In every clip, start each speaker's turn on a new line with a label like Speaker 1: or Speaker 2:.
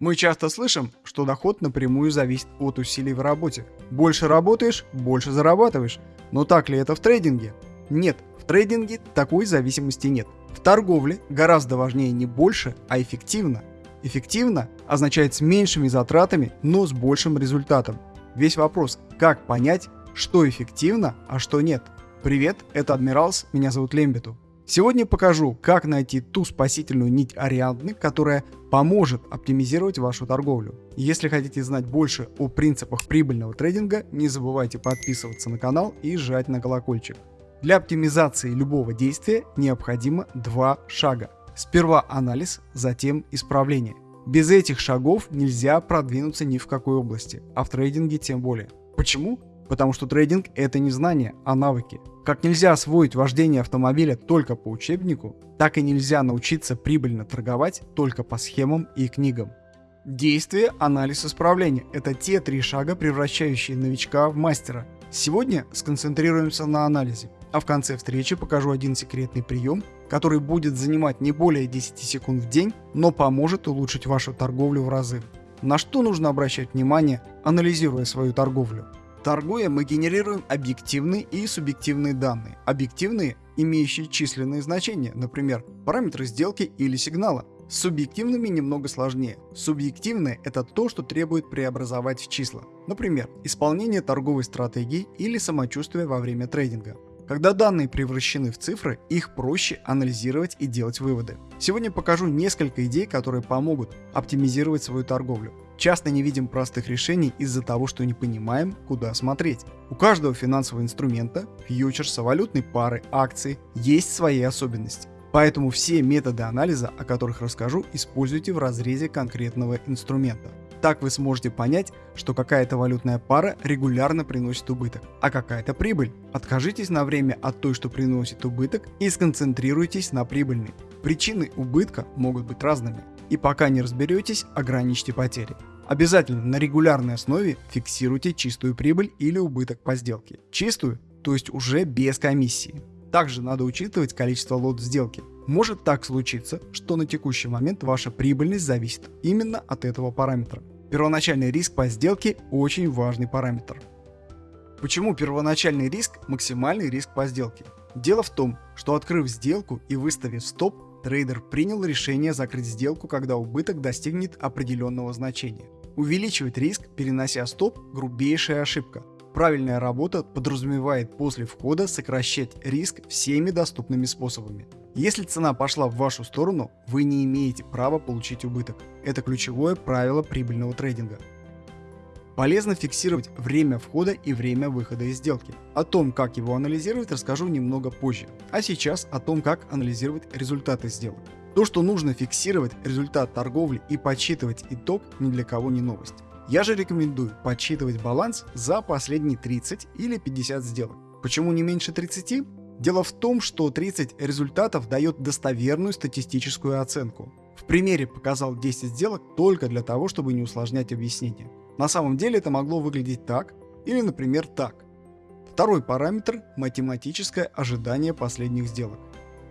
Speaker 1: Мы часто слышим, что доход напрямую зависит от усилий в работе. Больше работаешь, больше зарабатываешь. Но так ли это в трейдинге? Нет, в трейдинге такой зависимости нет. В торговле гораздо важнее не больше, а эффективно. Эффективно означает с меньшими затратами, но с большим результатом. Весь вопрос, как понять, что эффективно, а что нет. Привет, это Адмиралс, меня зовут Лембету. Сегодня покажу, как найти ту спасительную нить Ариадны, которая поможет оптимизировать вашу торговлю. Если хотите знать больше о принципах прибыльного трейдинга, не забывайте подписываться на канал и жать на колокольчик. Для оптимизации любого действия необходимо два шага. Сперва анализ, затем исправление. Без этих шагов нельзя продвинуться ни в какой области, а в трейдинге тем более. Почему? Потому что трейдинг это не знания, а навыки. Как нельзя освоить вождение автомобиля только по учебнику, так и нельзя научиться прибыльно торговать только по схемам и книгам. Действие, анализ, исправление – это те три шага, превращающие новичка в мастера. Сегодня сконцентрируемся на анализе, а в конце встречи покажу один секретный прием, который будет занимать не более 10 секунд в день, но поможет улучшить вашу торговлю в разы. На что нужно обращать внимание, анализируя свою торговлю? Торгуя, мы генерируем объективные и субъективные данные. Объективные, имеющие численные значения, например, параметры сделки или сигнала. С субъективными немного сложнее. Субъективное – это то, что требует преобразовать в числа. Например, исполнение торговой стратегии или самочувствие во время трейдинга. Когда данные превращены в цифры, их проще анализировать и делать выводы. Сегодня покажу несколько идей, которые помогут оптимизировать свою торговлю. Часто не видим простых решений из-за того, что не понимаем, куда смотреть. У каждого финансового инструмента, фьючерса, валютной пары, акций есть свои особенности. Поэтому все методы анализа, о которых расскажу, используйте в разрезе конкретного инструмента. Так вы сможете понять, что какая-то валютная пара регулярно приносит убыток, а какая-то прибыль. Откажитесь на время от той, что приносит убыток и сконцентрируйтесь на прибыльной. Причины убытка могут быть разными. И пока не разберетесь, ограничьте потери. Обязательно на регулярной основе фиксируйте чистую прибыль или убыток по сделке. Чистую, то есть уже без комиссии. Также надо учитывать количество лот сделки. Может так случиться, что на текущий момент ваша прибыльность зависит именно от этого параметра. Первоначальный риск по сделке очень важный параметр. Почему первоначальный риск – максимальный риск по сделке? Дело в том, что открыв сделку и выставив стоп, трейдер принял решение закрыть сделку, когда убыток достигнет определенного значения. Увеличивать риск, перенося стоп – грубейшая ошибка. Правильная работа подразумевает после входа сокращать риск всеми доступными способами. Если цена пошла в вашу сторону, вы не имеете права получить убыток. Это ключевое правило прибыльного трейдинга. Полезно фиксировать время входа и время выхода из сделки. О том, как его анализировать, расскажу немного позже. А сейчас о том, как анализировать результаты сделок. То, что нужно фиксировать результат торговли и подсчитывать итог, ни для кого не новость. Я же рекомендую подсчитывать баланс за последние 30 или 50 сделок. Почему не меньше 30? Дело в том, что 30 результатов дает достоверную статистическую оценку. В примере показал 10 сделок только для того, чтобы не усложнять объяснение. На самом деле это могло выглядеть так или, например, так. Второй параметр – математическое ожидание последних сделок.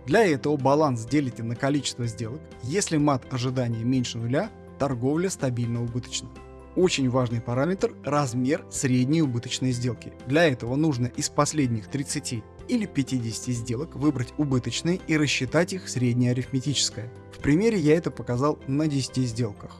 Speaker 1: Для этого баланс делите на количество сделок. Если мат ожидания меньше нуля, торговля стабильно убыточна. Очень важный параметр – размер средней убыточной сделки. Для этого нужно из последних 30 или 50 сделок выбрать убыточные и рассчитать их среднее арифметическое. В примере я это показал на 10 сделках.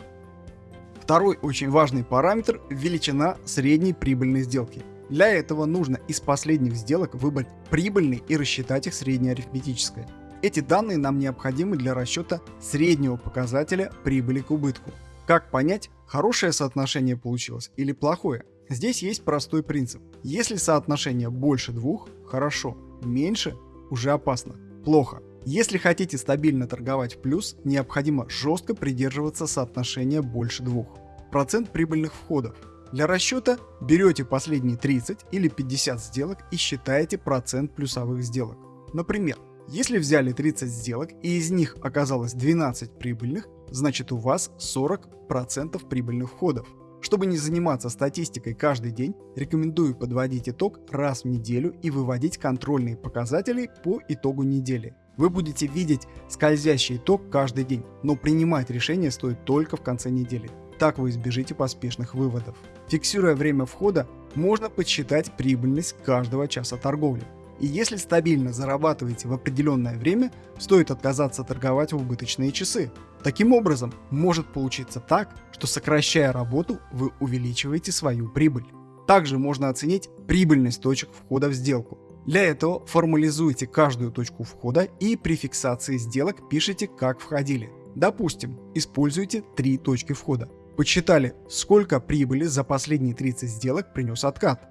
Speaker 1: Второй очень важный параметр – величина средней прибыльной сделки. Для этого нужно из последних сделок выбрать прибыльный и рассчитать их среднее арифметическое. Эти данные нам необходимы для расчета среднего показателя прибыли к убытку. Как понять, хорошее соотношение получилось или плохое? Здесь есть простой принцип. Если соотношение больше двух – хорошо, меньше – уже опасно, плохо. Если хотите стабильно торговать в плюс, необходимо жестко придерживаться соотношения больше двух. Процент прибыльных входов – для расчета берете последние 30 или 50 сделок и считаете процент плюсовых сделок. Например, если взяли 30 сделок и из них оказалось 12 прибыльных, значит у вас 40% прибыльных входов. Чтобы не заниматься статистикой каждый день, рекомендую подводить итог раз в неделю и выводить контрольные показатели по итогу недели. Вы будете видеть скользящий итог каждый день, но принимать решение стоит только в конце недели. Так вы избежите поспешных выводов. Фиксируя время входа, можно подсчитать прибыльность каждого часа торговли. И если стабильно зарабатываете в определенное время, стоит отказаться торговать в убыточные часы. Таким образом, может получиться так, что сокращая работу, вы увеличиваете свою прибыль. Также можно оценить прибыльность точек входа в сделку. Для этого формализуйте каждую точку входа и при фиксации сделок пишите, как входили. Допустим, используйте три точки входа. Подсчитали, сколько прибыли за последние 30 сделок принес откат.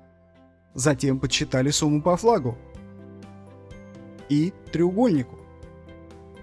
Speaker 1: Затем подсчитали сумму по флагу и треугольнику.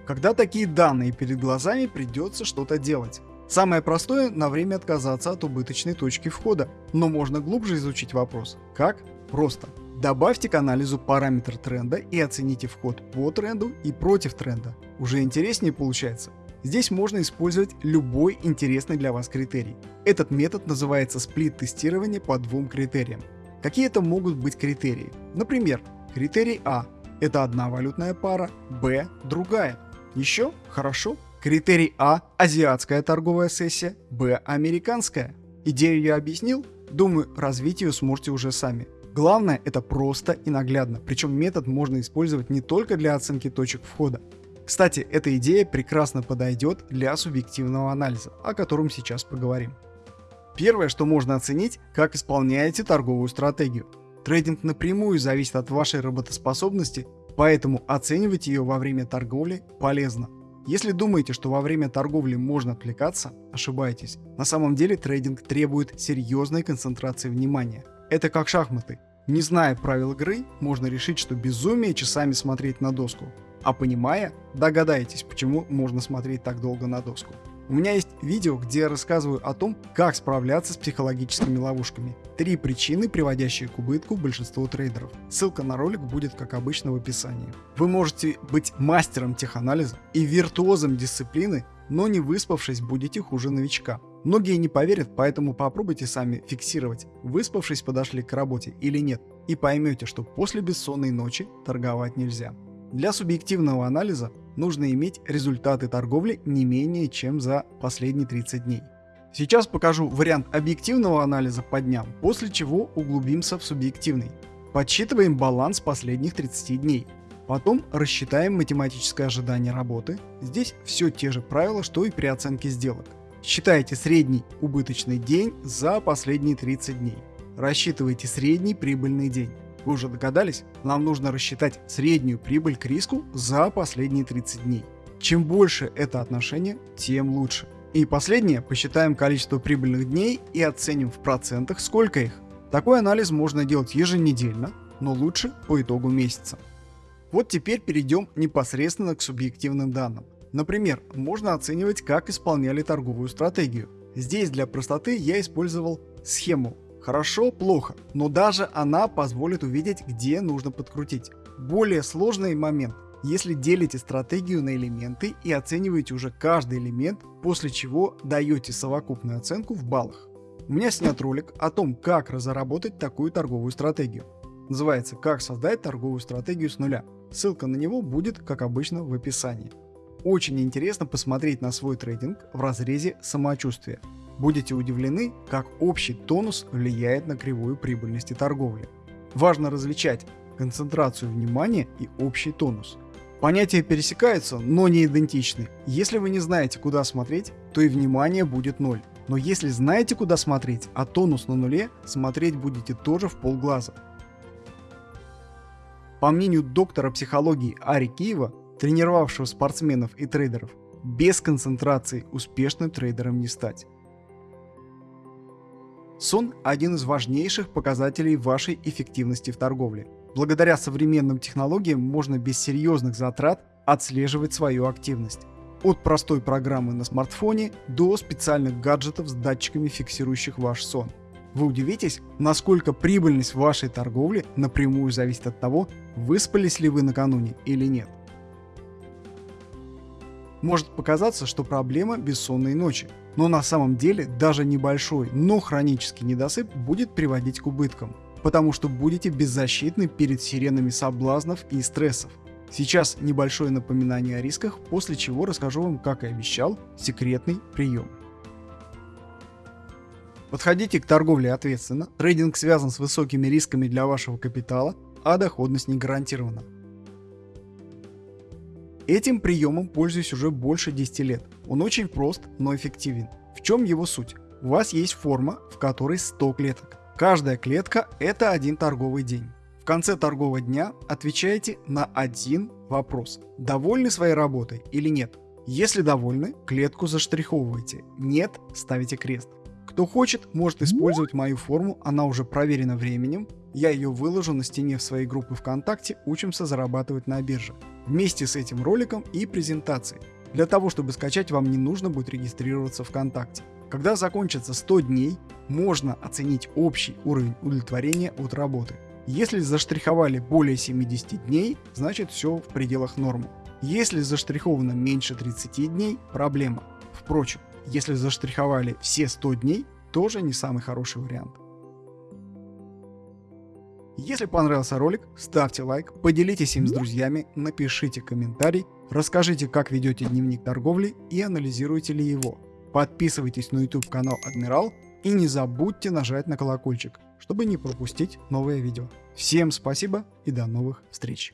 Speaker 1: Когда такие данные перед глазами, придется что-то делать. Самое простое – на время отказаться от убыточной точки входа, но можно глубже изучить вопрос. Как? Просто. Добавьте к анализу параметр тренда и оцените вход по тренду и против тренда. Уже интереснее получается. Здесь можно использовать любой интересный для вас критерий. Этот метод называется сплит-тестирование по двум критериям. Какие это могут быть критерии? Например, критерий А – это одна валютная пара, Б – другая. Еще? Хорошо. Критерий А – азиатская торговая сессия, Б – американская. Идею я объяснил? Думаю, развить ее сможете уже сами. Главное это просто и наглядно, причем метод можно использовать не только для оценки точек входа. Кстати, эта идея прекрасно подойдет для субъективного анализа, о котором сейчас поговорим. Первое, что можно оценить, как исполняете торговую стратегию. Трейдинг напрямую зависит от вашей работоспособности, поэтому оценивать ее во время торговли полезно. Если думаете, что во время торговли можно отвлекаться, ошибаетесь. На самом деле трейдинг требует серьезной концентрации внимания. Это как шахматы. Не зная правил игры, можно решить, что безумие часами смотреть на доску. А понимая, догадаетесь, почему можно смотреть так долго на доску. У меня есть видео, где я рассказываю о том, как справляться с психологическими ловушками. Три причины, приводящие к убытку большинству трейдеров. Ссылка на ролик будет, как обычно, в описании. Вы можете быть мастером теханализа и виртуозом дисциплины, но не выспавшись будете хуже новичка. Многие не поверят, поэтому попробуйте сами фиксировать, выспавшись подошли к работе или нет, и поймете, что после бессонной ночи торговать нельзя. Для субъективного анализа нужно иметь результаты торговли не менее чем за последние 30 дней. Сейчас покажу вариант объективного анализа по дням, после чего углубимся в субъективный. Подсчитываем баланс последних 30 дней. Потом рассчитаем математическое ожидание работы. Здесь все те же правила, что и при оценке сделок. Считайте средний убыточный день за последние 30 дней. Рассчитывайте средний прибыльный день. Вы уже догадались? Нам нужно рассчитать среднюю прибыль к риску за последние 30 дней. Чем больше это отношение, тем лучше. И последнее, посчитаем количество прибыльных дней и оценим в процентах, сколько их. Такой анализ можно делать еженедельно, но лучше по итогу месяца. Вот теперь перейдем непосредственно к субъективным данным. Например, можно оценивать, как исполняли торговую стратегию. Здесь для простоты я использовал схему Хорошо, плохо, но даже она позволит увидеть, где нужно подкрутить. Более сложный момент, если делите стратегию на элементы и оцениваете уже каждый элемент, после чего даете совокупную оценку в баллах. У меня снят ролик о том, как разработать такую торговую стратегию. Называется «Как создать торговую стратегию с нуля». Ссылка на него будет, как обычно, в описании. Очень интересно посмотреть на свой трейдинг в разрезе самочувствия. Будете удивлены, как общий тонус влияет на кривую прибыльности торговли. Важно различать концентрацию внимания и общий тонус. Понятия пересекаются, но не идентичны. Если вы не знаете, куда смотреть, то и внимание будет ноль. Но если знаете, куда смотреть, а тонус на нуле, смотреть будете тоже в полглаза. По мнению доктора психологии Ари Киева, тренировавшего спортсменов и трейдеров, без концентрации успешным трейдером не стать. Сон – один из важнейших показателей вашей эффективности в торговле. Благодаря современным технологиям можно без серьезных затрат отслеживать свою активность. От простой программы на смартфоне до специальных гаджетов с датчиками, фиксирующих ваш сон. Вы удивитесь, насколько прибыльность вашей торговли напрямую зависит от того, выспались ли вы накануне или нет. Может показаться, что проблема бессонной ночи, но на самом деле даже небольшой, но хронический недосып будет приводить к убыткам, потому что будете беззащитны перед сиренами соблазнов и стрессов. Сейчас небольшое напоминание о рисках, после чего расскажу вам, как и обещал, секретный прием. Подходите к торговле ответственно, трейдинг связан с высокими рисками для вашего капитала, а доходность не гарантирована. Этим приемом пользуюсь уже больше 10 лет. Он очень прост, но эффективен. В чем его суть? У вас есть форма, в которой 100 клеток. Каждая клетка – это один торговый день. В конце торгового дня отвечаете на один вопрос. Довольны своей работой или нет? Если довольны, клетку заштриховываете. Нет, ставите крест. Кто хочет, может использовать мою форму, она уже проверена временем. Я ее выложу на стене в своей группе ВКонтакте «Учимся зарабатывать на бирже» вместе с этим роликом и презентацией. Для того, чтобы скачать, вам не нужно будет регистрироваться ВКонтакте. Когда закончится 100 дней, можно оценить общий уровень удовлетворения от работы. Если заштриховали более 70 дней, значит все в пределах нормы. Если заштриховано меньше 30 дней, проблема. Впрочем, если заштриховали все 100 дней, тоже не самый хороший вариант. Если понравился ролик, ставьте лайк, поделитесь им с друзьями, напишите комментарий, расскажите, как ведете дневник торговли и анализируете ли его. Подписывайтесь на YouTube канал Адмирал и не забудьте нажать на колокольчик, чтобы не пропустить новые видео. Всем спасибо и до новых встреч!